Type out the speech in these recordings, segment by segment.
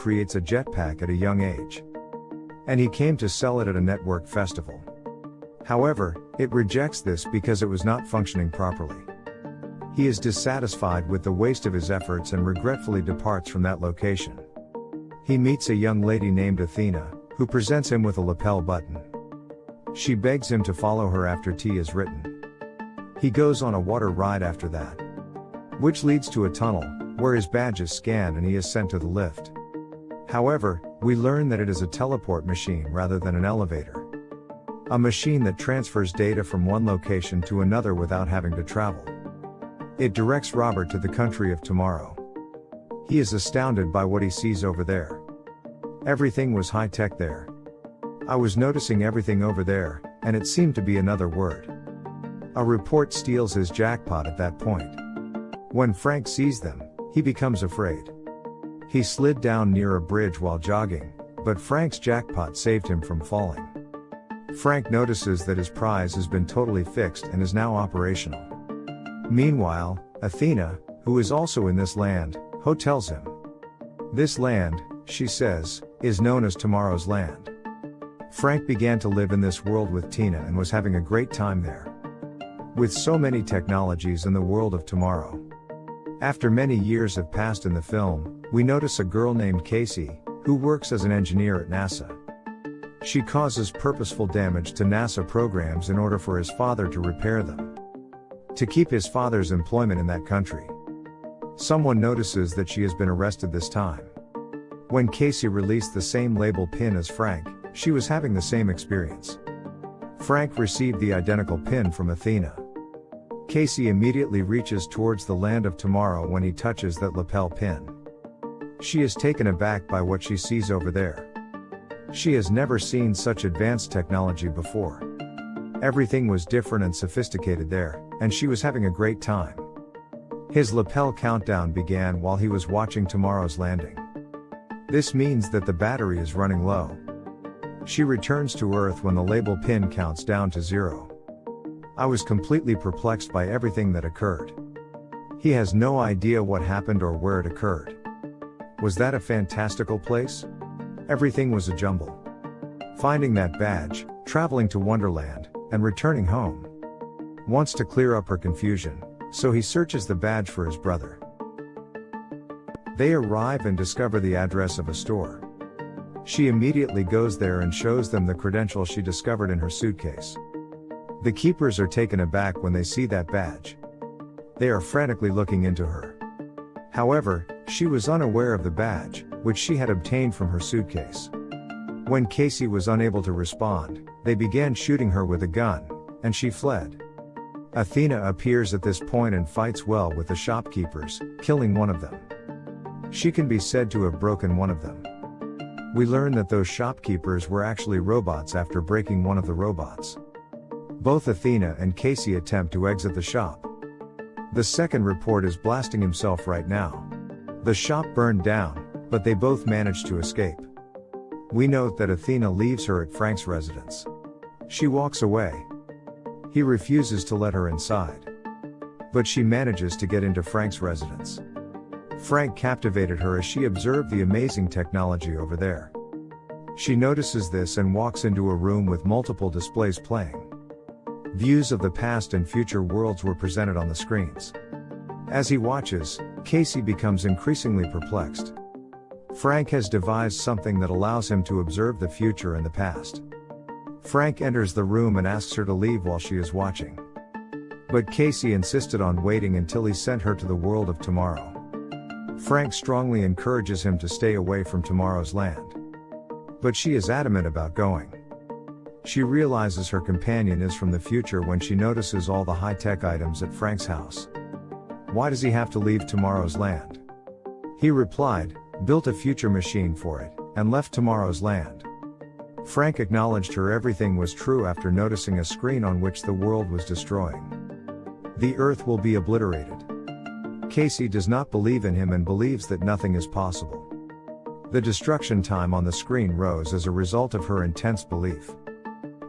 creates a jetpack at a young age. And he came to sell it at a network festival. However, it rejects this because it was not functioning properly. He is dissatisfied with the waste of his efforts and regretfully departs from that location. He meets a young lady named Athena, who presents him with a lapel button. She begs him to follow her after tea is written. He goes on a water ride after that, which leads to a tunnel, where his badge is scanned and he is sent to the lift. However, we learn that it is a teleport machine rather than an elevator. A machine that transfers data from one location to another without having to travel. It directs Robert to the country of tomorrow. He is astounded by what he sees over there. Everything was high tech there. I was noticing everything over there, and it seemed to be another word. A report steals his jackpot at that point. When Frank sees them, he becomes afraid. He slid down near a bridge while jogging, but Frank's jackpot saved him from falling. Frank notices that his prize has been totally fixed and is now operational. Meanwhile, Athena, who is also in this land, hotels him. This land, she says, is known as Tomorrow's Land. Frank began to live in this world with Tina and was having a great time there. With so many technologies in the world of tomorrow. After many years have passed in the film, we notice a girl named Casey, who works as an engineer at NASA. She causes purposeful damage to NASA programs in order for his father to repair them. To keep his father's employment in that country. Someone notices that she has been arrested this time. When Casey released the same label pin as Frank, she was having the same experience. Frank received the identical pin from Athena. Casey immediately reaches towards the land of tomorrow when he touches that lapel pin. She is taken aback by what she sees over there. She has never seen such advanced technology before. Everything was different and sophisticated there, and she was having a great time. His lapel countdown began while he was watching tomorrow's landing. This means that the battery is running low. She returns to Earth when the label pin counts down to zero. I was completely perplexed by everything that occurred. He has no idea what happened or where it occurred. Was that a fantastical place? Everything was a jumble. Finding that badge, traveling to Wonderland, and returning home. Wants to clear up her confusion, so he searches the badge for his brother. They arrive and discover the address of a store. She immediately goes there and shows them the credentials she discovered in her suitcase. The keepers are taken aback when they see that badge. They are frantically looking into her. However, she was unaware of the badge, which she had obtained from her suitcase. When Casey was unable to respond, they began shooting her with a gun, and she fled. Athena appears at this point and fights well with the shopkeepers, killing one of them. She can be said to have broken one of them. We learn that those shopkeepers were actually robots after breaking one of the robots. Both Athena and Casey attempt to exit the shop. The second report is blasting himself right now. The shop burned down, but they both manage to escape. We note that Athena leaves her at Frank's residence. She walks away. He refuses to let her inside. But she manages to get into Frank's residence. Frank captivated her as she observed the amazing technology over there. She notices this and walks into a room with multiple displays playing. Views of the past and future worlds were presented on the screens. As he watches, Casey becomes increasingly perplexed. Frank has devised something that allows him to observe the future and the past. Frank enters the room and asks her to leave while she is watching. But Casey insisted on waiting until he sent her to the world of tomorrow. Frank strongly encourages him to stay away from tomorrow's land. But she is adamant about going. She realizes her companion is from the future when she notices all the high tech items at Frank's house. Why does he have to leave tomorrow's land? He replied, built a future machine for it, and left tomorrow's land. Frank acknowledged her everything was true after noticing a screen on which the world was destroying. The earth will be obliterated. Casey does not believe in him and believes that nothing is possible. The destruction time on the screen rose as a result of her intense belief.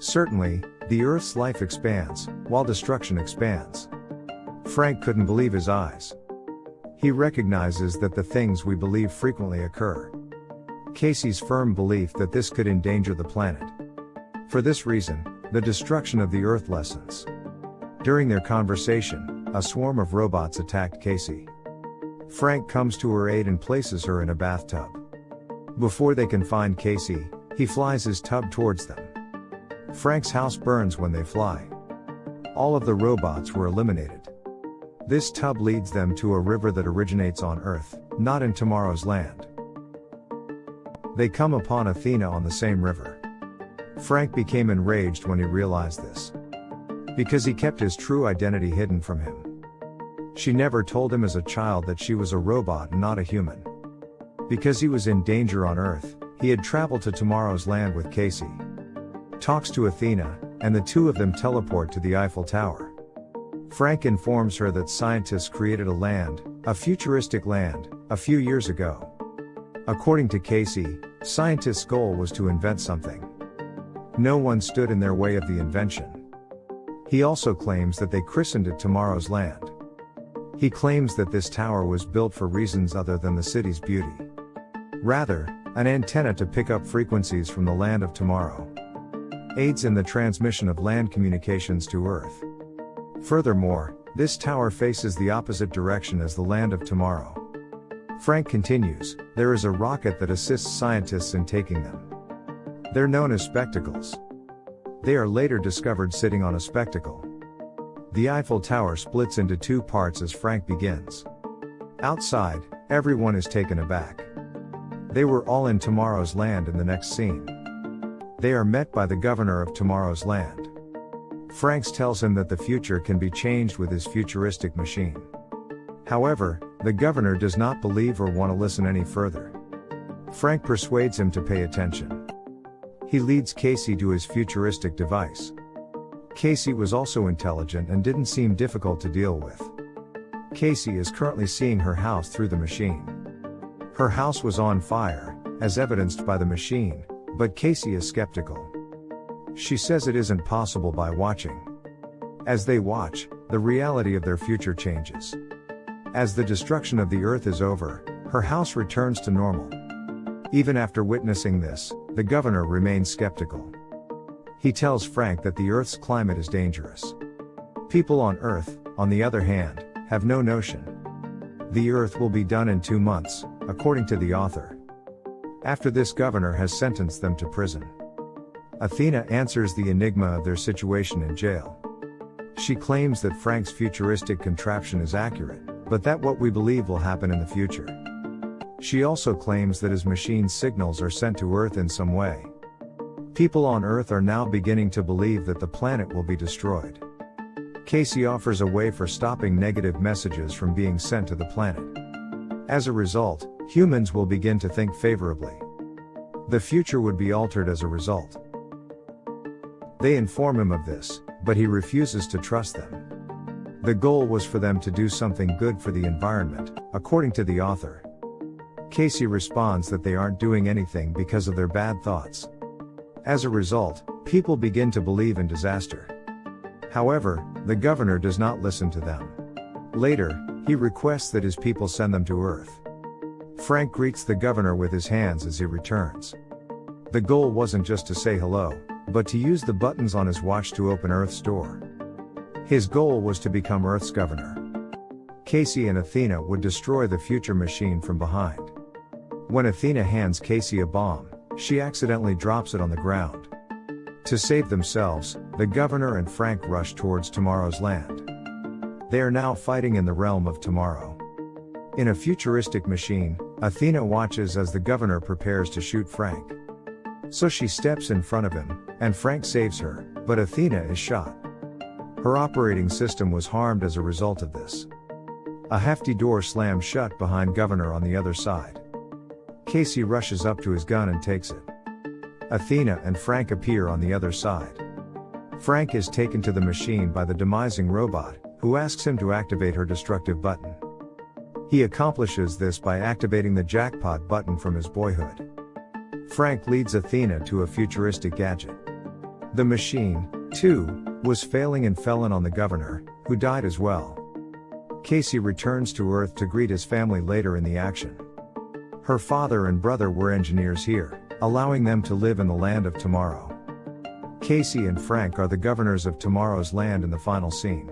Certainly, the Earth's life expands, while destruction expands. Frank couldn't believe his eyes. He recognizes that the things we believe frequently occur. Casey's firm belief that this could endanger the planet. For this reason, the destruction of the Earth lessens. During their conversation, a swarm of robots attacked Casey. Frank comes to her aid and places her in a bathtub. Before they can find Casey, he flies his tub towards them. Frank's house burns when they fly. All of the robots were eliminated. This tub leads them to a river that originates on Earth, not in tomorrow's land. They come upon Athena on the same river. Frank became enraged when he realized this. Because he kept his true identity hidden from him. She never told him as a child that she was a robot and not a human. Because he was in danger on Earth, he had traveled to tomorrow's land with Casey. Talks to Athena, and the two of them teleport to the Eiffel Tower. Frank informs her that scientists created a land, a futuristic land, a few years ago. According to Casey, scientists' goal was to invent something. No one stood in their way of the invention. He also claims that they christened it Tomorrow's Land. He claims that this tower was built for reasons other than the city's beauty. Rather, an antenna to pick up frequencies from the land of tomorrow. Aids in the transmission of land communications to Earth. Furthermore, this tower faces the opposite direction as the land of tomorrow. Frank continues, there is a rocket that assists scientists in taking them. They're known as spectacles. They are later discovered sitting on a spectacle. The Eiffel Tower splits into two parts as Frank begins. Outside, everyone is taken aback. They were all in tomorrow's land in the next scene. They are met by the governor of tomorrow's land. Franks tells him that the future can be changed with his futuristic machine. However, the governor does not believe or want to listen any further. Frank persuades him to pay attention. He leads Casey to his futuristic device. Casey was also intelligent and didn't seem difficult to deal with. Casey is currently seeing her house through the machine. Her house was on fire, as evidenced by the machine, but Casey is skeptical. She says it isn't possible by watching. As they watch, the reality of their future changes. As the destruction of the earth is over, her house returns to normal. Even after witnessing this, the governor remains skeptical. He tells Frank that the earth's climate is dangerous. People on earth, on the other hand, have no notion. The earth will be done in two months, according to the author. After this governor has sentenced them to prison. Athena answers the enigma of their situation in jail. She claims that Frank's futuristic contraption is accurate, but that what we believe will happen in the future. She also claims that his machine's signals are sent to Earth in some way. People on Earth are now beginning to believe that the planet will be destroyed. Casey offers a way for stopping negative messages from being sent to the planet. As a result, humans will begin to think favorably. The future would be altered as a result. They inform him of this, but he refuses to trust them. The goal was for them to do something good for the environment, according to the author. Casey responds that they aren't doing anything because of their bad thoughts. As a result, people begin to believe in disaster. However, the governor does not listen to them. Later, he requests that his people send them to Earth. Frank greets the governor with his hands as he returns. The goal wasn't just to say hello, but to use the buttons on his watch to open Earth's door. His goal was to become Earth's governor. Casey and Athena would destroy the future machine from behind. When Athena hands Casey a bomb, she accidentally drops it on the ground. To save themselves, the governor and Frank rush towards tomorrow's land. They are now fighting in the realm of tomorrow. In a futuristic machine, Athena watches as the governor prepares to shoot Frank. So she steps in front of him, and Frank saves her, but Athena is shot. Her operating system was harmed as a result of this. A hefty door slams shut behind Governor on the other side. Casey rushes up to his gun and takes it. Athena and Frank appear on the other side. Frank is taken to the machine by the demising robot, who asks him to activate her destructive button. He accomplishes this by activating the jackpot button from his boyhood. Frank leads Athena to a futuristic gadget. The machine, too, was failing and fell in on the governor, who died as well. Casey returns to Earth to greet his family later in the action. Her father and brother were engineers here, allowing them to live in the land of tomorrow. Casey and Frank are the governors of tomorrow's land in the final scene.